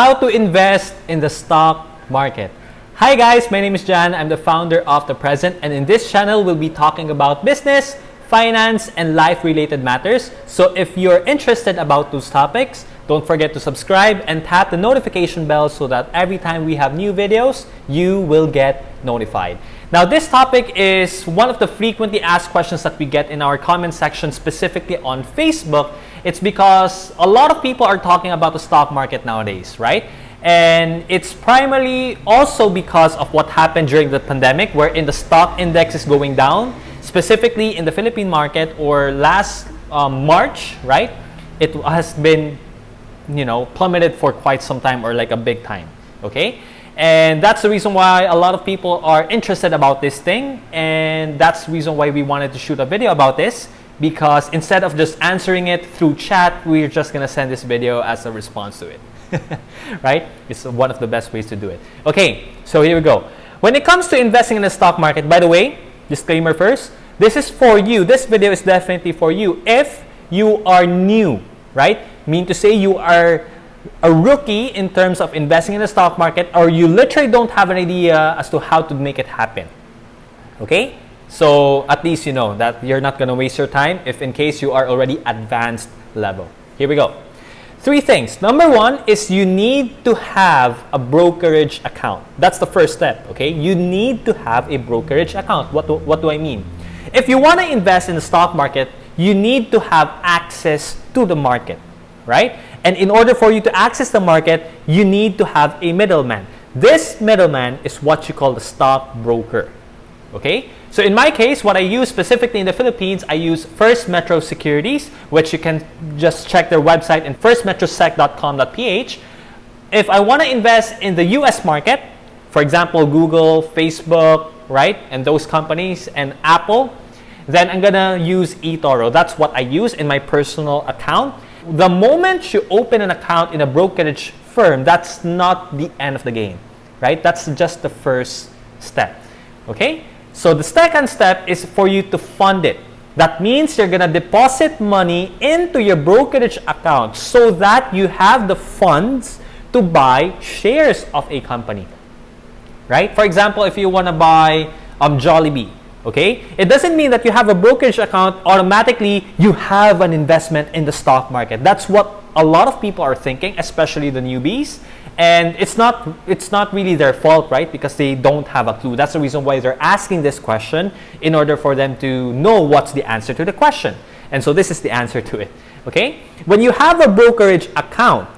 how to invest in the stock market. Hi guys, my name is Jan. I'm the founder of The Present and in this channel we'll be talking about business, finance, and life-related matters. So if you're interested about those topics, don't forget to subscribe and tap the notification bell so that every time we have new videos, you will get notified. Now this topic is one of the frequently asked questions that we get in our comment section specifically on Facebook. It's because a lot of people are talking about the stock market nowadays, right? And it's primarily also because of what happened during the pandemic wherein the stock index is going down, specifically in the Philippine market or last um, March, right? It has been, you know, plummeted for quite some time or like a big time, okay? And that's the reason why a lot of people are interested about this thing. And that's the reason why we wanted to shoot a video about this. Because instead of just answering it through chat, we're just going to send this video as a response to it. right? It's one of the best ways to do it. Okay, so here we go. When it comes to investing in the stock market, by the way, disclaimer first, this is for you. This video is definitely for you if you are new, right? Mean to say you are a rookie in terms of investing in the stock market or you literally don't have an idea as to how to make it happen. Okay? So at least you know that you're not going to waste your time if in case you are already advanced level. Here we go. Three things. Number one is you need to have a brokerage account. That's the first step, okay? You need to have a brokerage account. What do, what do I mean? If you want to invest in the stock market, you need to have access to the market, right? And in order for you to access the market, you need to have a middleman. This middleman is what you call the stock broker. Okay? So in my case, what I use specifically in the Philippines, I use First Metro Securities, which you can just check their website in firstmetrosec.com.ph. If I want to invest in the US market, for example, Google, Facebook, right, and those companies, and Apple, then I'm going to use eToro. That's what I use in my personal account. The moment you open an account in a brokerage firm, that's not the end of the game, right? That's just the first step, okay? So the second step is for you to fund it. That means you're going to deposit money into your brokerage account so that you have the funds to buy shares of a company, right? For example, if you want to buy um, Jollibee, okay it doesn't mean that you have a brokerage account automatically you have an investment in the stock market that's what a lot of people are thinking especially the newbies and it's not it's not really their fault right because they don't have a clue that's the reason why they're asking this question in order for them to know what's the answer to the question and so this is the answer to it okay when you have a brokerage account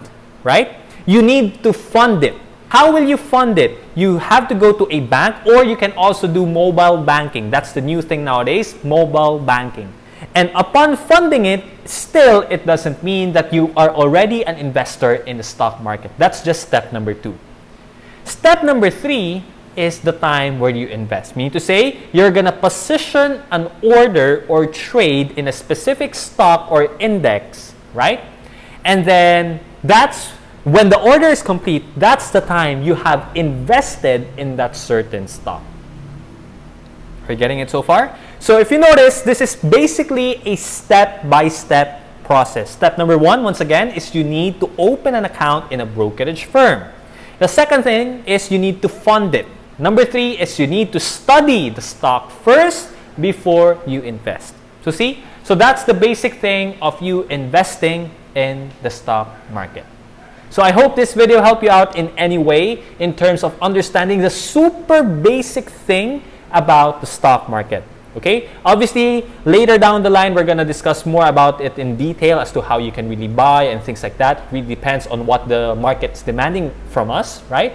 right you need to fund it how will you fund it? You have to go to a bank or you can also do mobile banking. That's the new thing nowadays, mobile banking. And upon funding it, still it doesn't mean that you are already an investor in the stock market. That's just step number two. Step number three is the time where you invest. Meaning to say, you're going to position an order or trade in a specific stock or index, right? And then that's when the order is complete, that's the time you have invested in that certain stock. Are you getting it so far? So if you notice, this is basically a step-by-step -step process. Step number one, once again, is you need to open an account in a brokerage firm. The second thing is you need to fund it. Number three is you need to study the stock first before you invest. So see, so that's the basic thing of you investing in the stock market. So I hope this video helped you out in any way in terms of understanding the super basic thing about the stock market. Okay, obviously later down the line we're going to discuss more about it in detail as to how you can really buy and things like that. It really depends on what the market's demanding from us, right?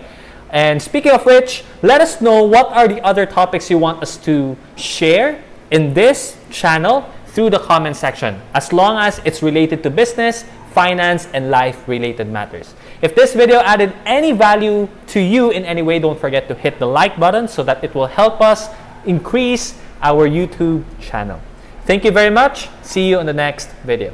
And speaking of which, let us know what are the other topics you want us to share in this channel through the comment section as long as it's related to business finance, and life-related matters. If this video added any value to you in any way, don't forget to hit the like button so that it will help us increase our YouTube channel. Thank you very much. See you on the next video.